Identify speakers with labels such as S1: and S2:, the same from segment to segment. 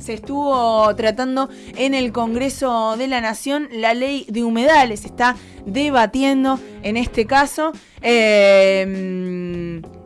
S1: se estuvo tratando en el Congreso de la Nación la ley de humedales. Está debatiendo en este caso eh,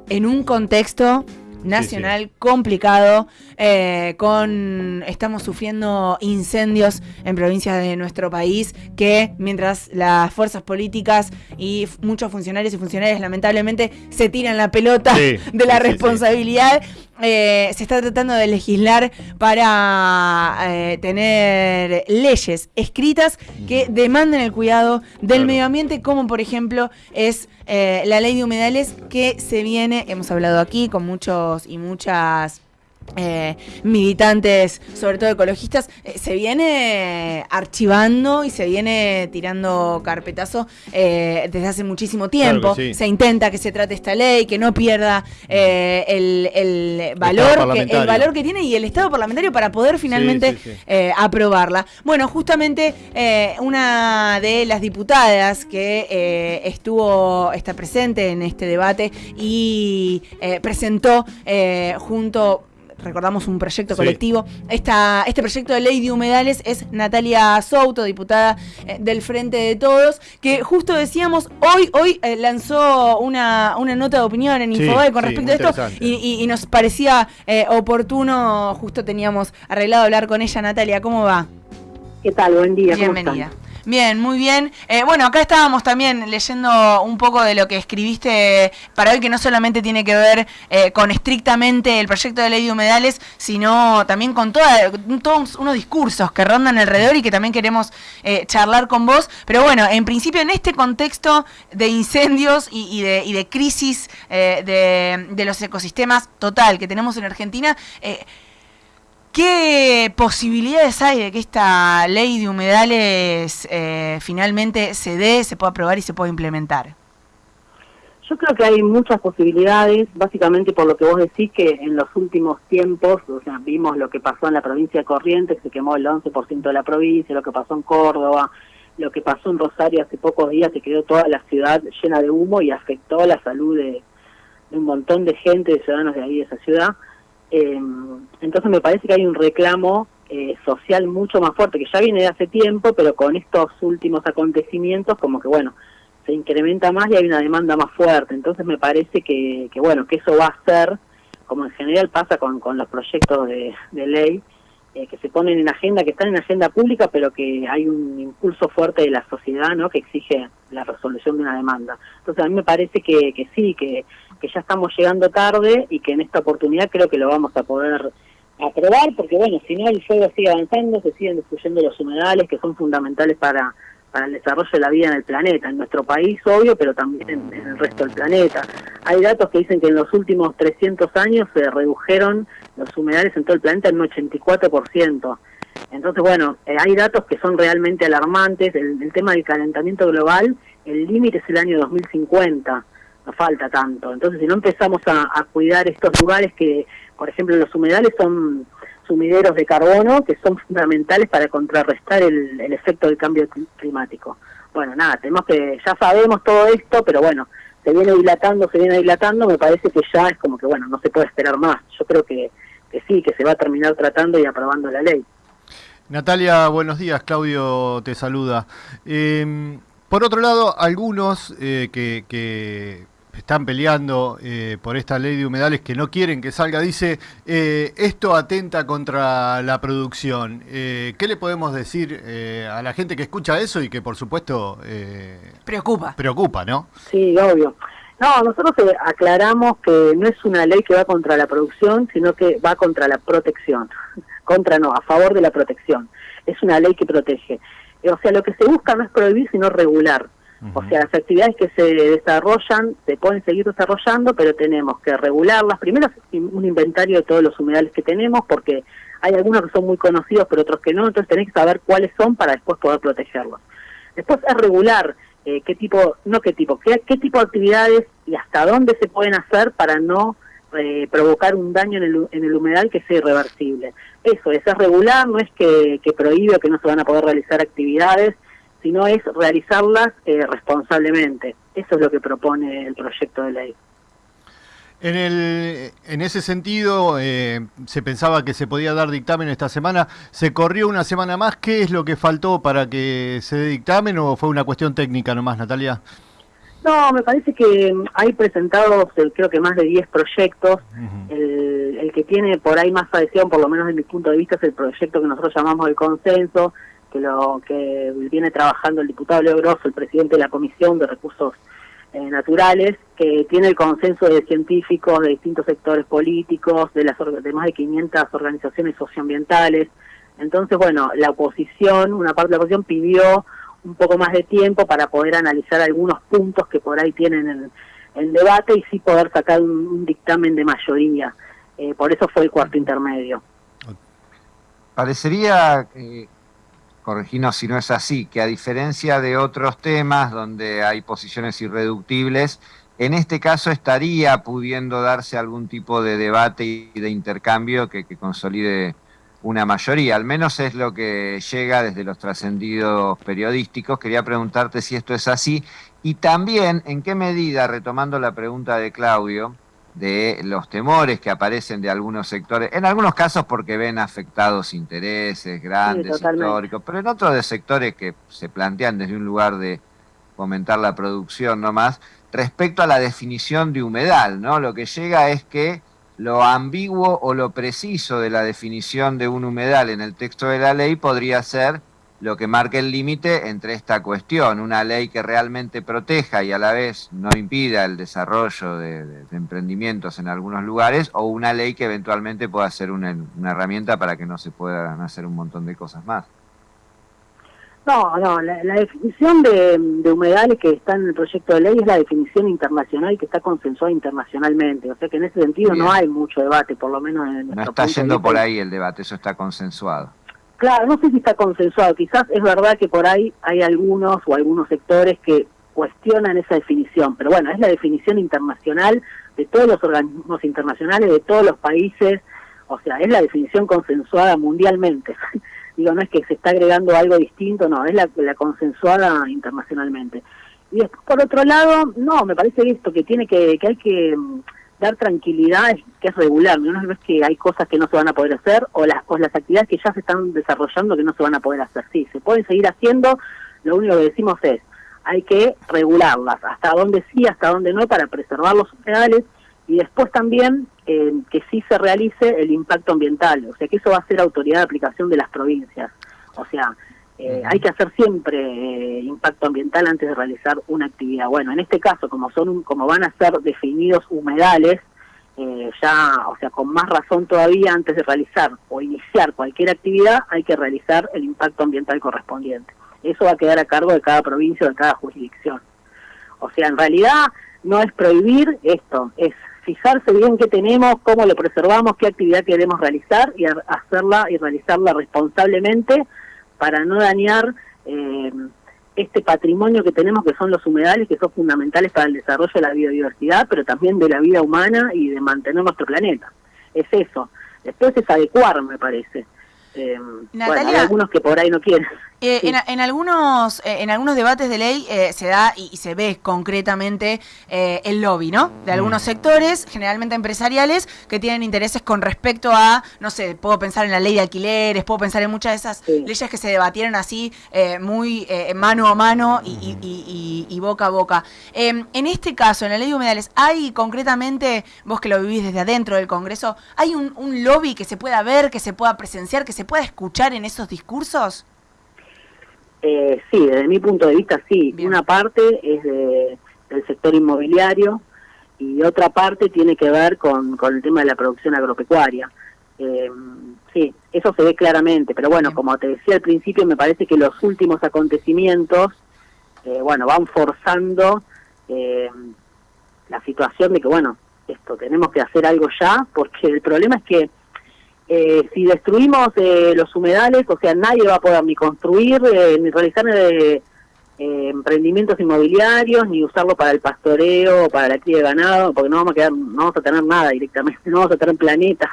S1: en un contexto nacional complicado, eh, con estamos sufriendo incendios en provincias de nuestro país que mientras las fuerzas políticas y muchos funcionarios y funcionarias lamentablemente se tiran la pelota de la responsabilidad. Eh, se está tratando de legislar para eh, tener leyes escritas que demanden el cuidado del medio ambiente, como por ejemplo es la ley de humedales que se viene, hemos hablado aquí con muchos y muchas eh, militantes, sobre todo ecologistas, eh, se viene archivando y se viene tirando carpetazo eh, desde hace muchísimo tiempo. Se intenta que se trate esta ley, que no pierda el, valor que, el valor que tiene y el Estado parlamentario para poder finalmente aprobarla. Bueno, justamente una de las diputadas que estuvo, está presente en este debate y presentó junto recordamos un proyecto colectivo. Esta, este proyecto de ley de humedales es Natalia Souto, diputada eh, del Frente de Todos, que justo decíamos, hoy, hoy eh, lanzó una, una, nota de opinión en Infobae con respecto a esto y, nos parecía eh, oportuno, justo teníamos arreglado hablar con ella, Natalia, ¿cómo va?
S2: ¿Qué tal? Buen día.
S1: Bienvenida. Bien, muy bien. Eh, bueno, acá estábamos también leyendo un poco de lo que escribiste para hoy, que no solamente tiene que ver eh, con estrictamente el proyecto de ley de humedales, sino también con toda, todos unos discursos que rondan alrededor y que también queremos eh, charlar con vos. Pero bueno, en principio en este contexto de incendios y, de, y de, crisis de, de, los ecosistemas total que tenemos en Argentina, ¿Qué posibilidades hay de que esta ley de humedales eh, finalmente se dé, se pueda aprobar y se pueda implementar?
S2: Yo creo que hay muchas posibilidades, básicamente por lo que vos decís que en los últimos tiempos, o sea, vimos lo que pasó en la provincia de Corrientes, se quemó el 11% de la provincia, lo que pasó en Córdoba, lo que pasó en Rosario hace pocos días, se quedó toda la ciudad llena de humo y afectó la salud de un montón de gente, de ciudadanos de ahí, de esa ciudad. Eh, entonces me parece que hay un reclamo eh, social mucho más fuerte, que ya viene de hace tiempo, pero con estos últimos acontecimientos como que, bueno, se incrementa más y hay una demanda más fuerte. Entonces me parece que, que bueno, que eso va a ser, como en general pasa con, con los proyectos de, de ley, eh, que se ponen en agenda, que están en agenda pública, pero que hay un impulso fuerte de la sociedad ¿no? que exige la resolución de una demanda. Entonces a mí me parece que, que sí, que, que ya estamos llegando tarde y que en esta oportunidad creo que lo vamos a poder aprobar, porque bueno, si no el fuego sigue avanzando, se siguen destruyendo los humedales que son fundamentales para para el desarrollo de la vida en el planeta, en nuestro país, obvio, pero también en, el resto del planeta. Hay datos que dicen que en los últimos 300 años se redujeron los humedales en todo el planeta en un 84%. Entonces, bueno, eh, hay datos que son realmente alarmantes. El, tema del calentamiento global, el límite es el año 2050, no falta tanto. Entonces, si no empezamos a cuidar estos lugares que, por ejemplo, los humedales son sumideros de carbono que son fundamentales para contrarrestar el, efecto del cambio climático. Bueno, nada, tenemos que, ya sabemos todo esto, pero bueno, se viene dilatando, se viene dilatando, me parece que ya es como que, bueno, no se puede esperar más. Yo creo que, sí, que se va a terminar tratando y aprobando la ley.
S3: Natalia, buenos días, Claudio te saluda. Eh, por otro lado, algunos eh, que están peleando eh, por esta ley de humedales que no quieren que salga, dice, eh, esto atenta contra la producción. Eh, ¿Qué le podemos decir a la gente que escucha eso y que por supuesto...
S1: preocupa.
S3: Preocupa, ¿no?
S2: Sí, obvio. No, nosotros aclaramos que no es una ley que va contra la producción, sino que va contra la protección. contra no, a favor de la protección. Es una ley que protege. O sea, lo que se busca no es prohibir, sino regular. O sea, las actividades que se desarrollan se pueden seguir desarrollando, pero tenemos que regularlas. Primero, un inventario de todos los humedales que tenemos, porque hay algunos que son muy conocidos, pero otros que no, entonces tenés que saber cuáles son para después poder protegerlos. Después es regular eh, qué tipo, no qué tipo, qué, qué tipo de actividades y hasta dónde se pueden hacer para no eh, provocar un daño en el, en el humedal que sea irreversible. Eso es, es regular, no es que, que prohíbe o que no se van a poder realizar actividades, sino es realizarlas eh, responsablemente. Eso es lo que propone el proyecto de ley.
S3: En, el, en ese sentido, eh, se pensaba que se podía dar dictamen esta semana. ¿Se corrió una semana más? ¿Qué es lo que faltó para que se dé dictamen o fue una cuestión técnica nomás, Natalia?
S2: No, me parece que hay presentados, eh, creo que más de 10 proyectos. el, el, que tiene por ahí más adhesión, por lo menos desde mi punto de vista, es el proyecto que nosotros llamamos el consenso, que lo que viene trabajando el diputado Leo Grosso, el presidente de la Comisión de Recursos eh, Naturales, que tiene el consenso de científicos de distintos sectores políticos, de, las, de más de 500 organizaciones socioambientales. Entonces, bueno, la oposición, una parte de la oposición pidió un poco más de tiempo para poder analizar algunos puntos que por ahí tienen en, debate y sí poder sacar un, dictamen de mayoría. Eh, por eso fue el cuarto intermedio.
S4: Parecería, eh, corregirnos si no es así, que a diferencia de otros temas donde hay posiciones irreductibles, en este caso estaría pudiendo darse algún tipo de debate y de intercambio que, que consolide una mayoría, al menos es lo que llega desde los trascendidos periodísticos. Quería preguntarte si esto es así y también en qué medida, retomando la pregunta de Claudio, de los temores que aparecen de algunos sectores, en algunos casos porque ven afectados intereses grandes, históricos, pero en otros de sectores que se plantean desde un lugar de fomentar la producción nomás, respecto a la definición de humedal, ¿no? Lo que llega es que lo ambiguo o lo preciso de la definición de un humedal en el texto de la ley podría ser lo que marque el límite entre esta cuestión, una ley que realmente proteja y a la vez no impida el desarrollo de, emprendimientos en algunos lugares, o una ley que eventualmente pueda ser una herramienta para que no se puedan hacer un montón de cosas más.
S2: No, no, la, definición de, humedales que está en el proyecto de ley es la definición internacional que está consensuada internacionalmente. O sea que en ese sentido no hay mucho debate, por lo menos en
S4: No está yendo por ahí el debate, eso está consensuado.
S2: Claro, no sé si está consensuado. Quizás es verdad que por ahí hay algunos o algunos sectores que cuestionan esa definición, pero bueno, es la definición internacional de todos los organismos internacionales, de todos los países, o sea, es la definición consensuada mundialmente. Digo, no es que se está agregando algo distinto, no, es la, consensuada internacionalmente. Y después, por otro lado, no, me parece esto, que tiene que, que hay que dar tranquilidad, que es regular, no es que hay cosas que no se van a poder hacer o las, o las actividades que ya se están desarrollando que no se van a poder hacer. Sí, se pueden seguir haciendo, lo único que decimos es, hay que regularlas, hasta dónde sí, hasta dónde no, para preservar los humedales y después también eh, que sí se realice el impacto ambiental, o sea que eso va a ser autoridad de aplicación de las provincias. O sea, eh, hay que hacer siempre eh, impacto ambiental antes de realizar una actividad. Bueno, en este caso, como son como van a ser definidos humedales, ya, o sea, con más razón todavía, antes de realizar o iniciar cualquier actividad, hay que realizar el impacto ambiental correspondiente. Eso va a quedar a cargo de cada provincia o de cada jurisdicción. O sea, en realidad no es prohibir esto, es fijarse bien qué tenemos, cómo lo preservamos, qué actividad queremos realizar y hacerla y realizarla responsablemente para no dañar eh, este patrimonio que tenemos que son los humedales, que son fundamentales para el desarrollo de la biodiversidad, pero también de la vida humana y de mantener nuestro planeta. Es eso. Después es adecuar, me parece. Eh, bueno, hay algunos que por ahí no quieren.
S1: Eh, en, algunos, eh, en algunos debates de ley eh, se da y, se ve concretamente el lobby, ¿no? De algunos mm. sectores, generalmente empresariales, que tienen intereses con respecto a, no sé, puedo pensar en la ley de alquileres, puedo pensar en muchas de esas leyes que se debatieron así, muy mano a mano y, boca a boca. Em, en este caso, en la ley de humedales, ¿hay concretamente, vos que lo vivís desde adentro del Congreso, ¿hay un, un lobby que se pueda ver, que se pueda presenciar, que se pueda escuchar en esos discursos?
S2: Eh, sí, desde mi punto de vista sí. Una parte es de, del sector inmobiliario y otra parte tiene que ver con, con el tema de la producción agropecuaria. Eh, sí, eso se ve claramente, pero bueno, como te decía al principio, me parece que los últimos acontecimientos, eh, bueno, van forzando eh, la situación de que, bueno, esto, tenemos que hacer algo ya, porque el problema es que eh, si destruimos eh, los humedales, o sea, nadie va a poder ni construir, eh, ni realizar emprendimientos inmobiliarios, ni usarlo para el pastoreo, para la cría de ganado, porque no vamos a quedar, no vamos a tener nada directamente, no vamos a tener planeta.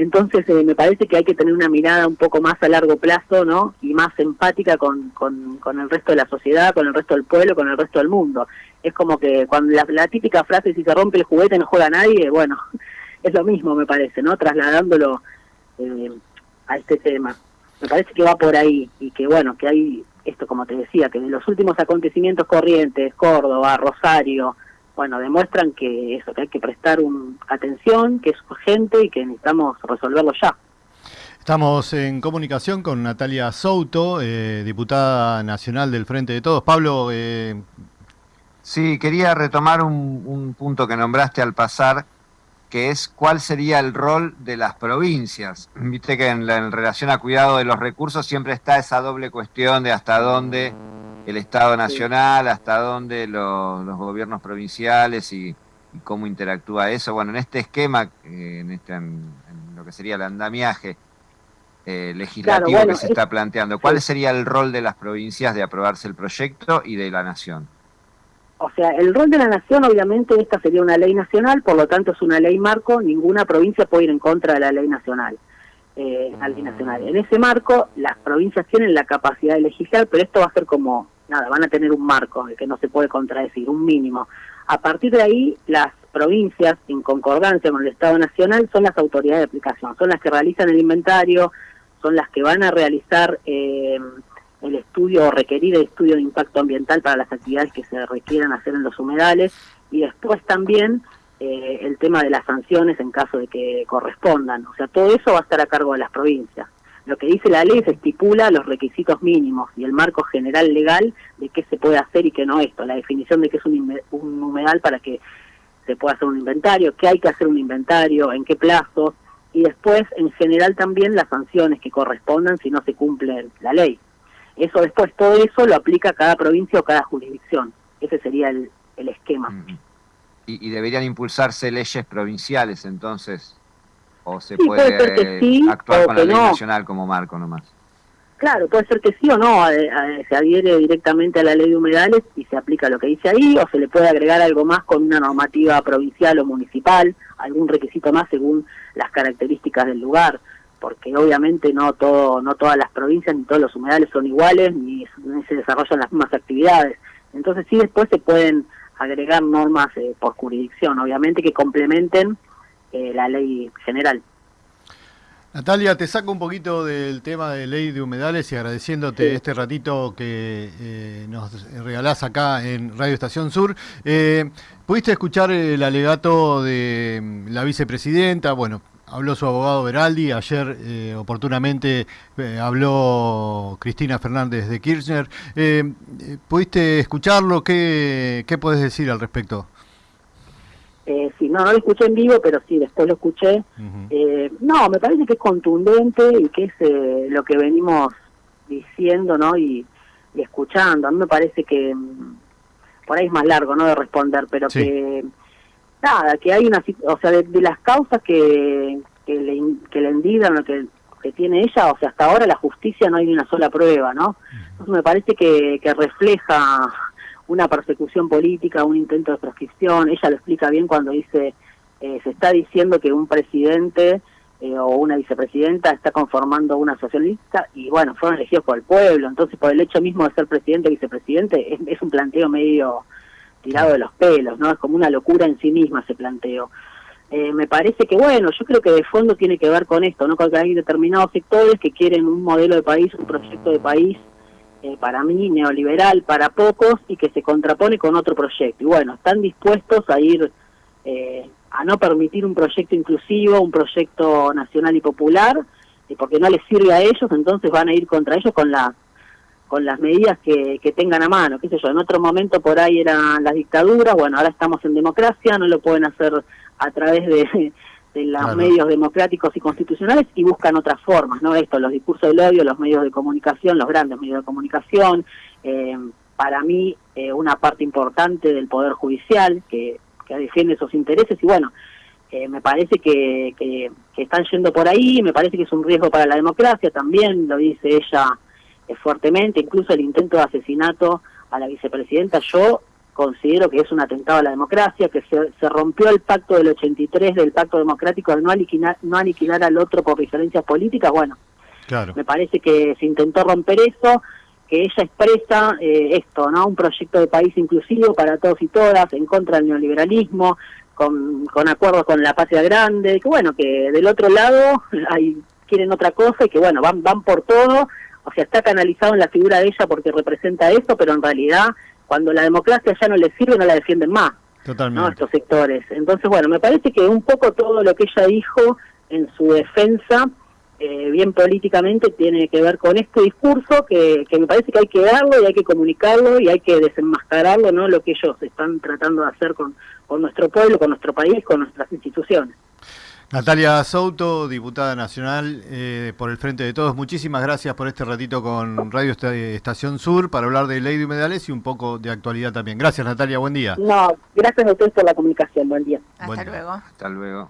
S2: Entonces me parece que hay que tener una mirada un poco más a largo plazo, ¿no? Y más empática con, con, con el resto de la sociedad, con el resto del pueblo, con el resto del mundo. es como que cuando la, típica frase si se rompe el juguete no juega nadie, bueno, es lo mismo me parece, ¿no? Trasladándolo eh, a este tema. Me parece que va por ahí y que bueno, que hay esto como te decía, que de los últimos acontecimientos corrientes, Córdoba, Rosario, bueno, demuestran que eso, que hay que prestar un, atención, que es urgente y que necesitamos resolverlo ya.
S3: Estamos en comunicación con Natalia Souto, eh, diputada nacional del Frente de Todos. Pablo. Eh...
S4: Sí, quería retomar un, punto que nombraste al pasar, que es cuál sería el rol de las provincias. Viste que en, relación a cuidado de los recursos siempre está esa doble cuestión de hasta dónde el Estado Nacional, hasta dónde los, gobiernos provinciales y, cómo interactúa eso. Bueno, en este esquema, eh, en, este, en lo que sería el andamiaje, eh, legislativo que se está planteando. ¿Cuál sería el rol de las provincias de aprobarse el proyecto y de la nación?
S2: O sea, el rol de la nación, obviamente, esta sería una ley nacional, por lo tanto es una ley marco, ninguna provincia puede ir en contra de la ley nacional. Eh, ley nacional. En ese marco, las provincias tienen la capacidad de legislar, pero esto va a ser como, nada, van a tener un marco que no se puede contradecir, un mínimo. A partir de ahí, las provincias, en concordancia con el Estado Nacional, son las autoridades de aplicación, son las que realizan el inventario, son las que van a realizar eh, el estudio o requerir el estudio de impacto ambiental para las actividades que se requieran hacer en los humedales y después también eh, el tema de las sanciones en caso de que correspondan. O sea, todo eso va a estar a cargo de las provincias. Lo que dice la ley se estipula los requisitos mínimos y el marco general legal de qué se puede hacer y qué no esto, la definición de qué es un, un humedal para que se pueda hacer un inventario, qué hay que hacer un inventario, en qué plazo, y después en general también las sanciones que correspondan si no se cumple la ley. Eso después, todo eso lo aplica cada provincia o cada jurisdicción. Ese sería el, esquema.
S4: ¿Y, deberían impulsarse leyes provinciales entonces? ¿O se puede, actuar con la ley nacional como marco nomás?
S2: Claro, puede ser que sí o no, se adhiere directamente a la ley de humedales y se aplica lo que dice ahí, o se le puede agregar algo más con una normativa provincial o municipal, algún requisito más según las características del lugar, porque obviamente no todo, no todas las provincias ni todos los humedales son iguales ni, se desarrollan las mismas actividades. Entonces sí después se pueden agregar normas eh, por jurisdicción, obviamente que complementen eh, la ley general.
S3: Natalia, te saco un poquito del tema de ley de humedales y agradeciéndote este ratito que eh, nos regalás acá en Radio Estación Sur. Eh, ¿Pudiste escuchar el alegato de mm, la vicepresidenta? Bueno, habló su abogado Veraldi, ayer eh, oportunamente habló Cristina Fernández de Kirchner. ¿Pudiste escucharlo? ¿Qué, ¿Qué puedes decir al respecto?
S2: Eh, sí, no, no lo escuché en vivo, pero sí, después lo escuché. eh, no, me parece que es contundente y que es eh, lo que venimos diciendo, ¿no? Y, escuchando. A mí me parece que, mm, por ahí es más largo, ¿no? De responder, pero que, nada, que hay una, o sea, de, las causas que, que le, que le lo que, que tiene ella, o sea, hasta ahora la justicia no hay ni una sola prueba, ¿no? Entonces me parece que, que refleja una persecución política, un intento de proscripción. Ella lo explica bien cuando dice, eh, se está diciendo que un presidente eh, o una vicepresidenta está conformando una socialista y bueno, fueron elegidos por el pueblo. Entonces, por el hecho mismo de ser presidente o vicepresidente, es, un planteo medio tirado de los pelos, ¿no? Es como una locura en sí misma ese planteo. Eh, me parece que, bueno, yo creo que de fondo tiene que ver con esto, ¿no? Con que hay determinados sectores que quieren un modelo de país, un proyecto de país eh, para mí neoliberal para pocos y que se contrapone con otro proyecto. Y bueno, están dispuestos a ir eh, a no permitir un proyecto inclusivo, un proyecto nacional y popular, y porque no les sirve a ellos, entonces van a ir contra ellos con las con las medidas que, que tengan a mano, qué sé yo, en otro momento por ahí eran las dictaduras, bueno, ahora estamos en democracia, no lo pueden hacer a través de, de los medios democráticos y constitucionales y buscan otras formas, ¿no? Esto, los discursos del odio, los medios de comunicación, los grandes medios de comunicación, eh, para mí eh, una parte importante del Poder Judicial que, que defiende esos intereses y bueno, eh, me parece que, que, están yendo por ahí, me parece que es un riesgo para la democracia también, lo dice ella fuertemente, incluso el intento de asesinato a la vicepresidenta, yo considero que es un atentado a la democracia, que se, rompió el pacto del 83 del pacto democrático de no aniquilar, no aniquilar al otro por diferencias políticas, bueno, me parece que se intentó romper eso, que ella expresa eh, esto, ¿no? Un proyecto de país inclusivo para todos y todas, en contra del neoliberalismo, con, con acuerdos con la patria grande, que bueno, que del otro lado hay, quieren otra cosa y que bueno, van, van por todo, o sea, está canalizado en la figura de ella porque representa eso, pero en realidad cuando la democracia ya no le sirve, no la defienden más.
S3: Totalmente.
S2: ¿no? estos sectores. Entonces, bueno, me parece que un poco todo lo que ella dijo en su defensa, eh, bien políticamente, tiene que ver con este discurso que, que me parece que hay que darlo y hay que comunicarlo y hay que desenmascararlo, ¿no? Lo que ellos están tratando de hacer con, con nuestro pueblo, con nuestro país, con nuestras instituciones.
S3: Natalia Souto, diputada nacional eh, por el Frente de Todos, muchísimas gracias por este ratito con Radio Estación Sur para hablar de ley de humedales y un poco de actualidad también. Gracias Natalia, buen día.
S2: No, gracias a ustedes por la comunicación, buen día.
S1: Hasta luego.
S4: Hasta luego.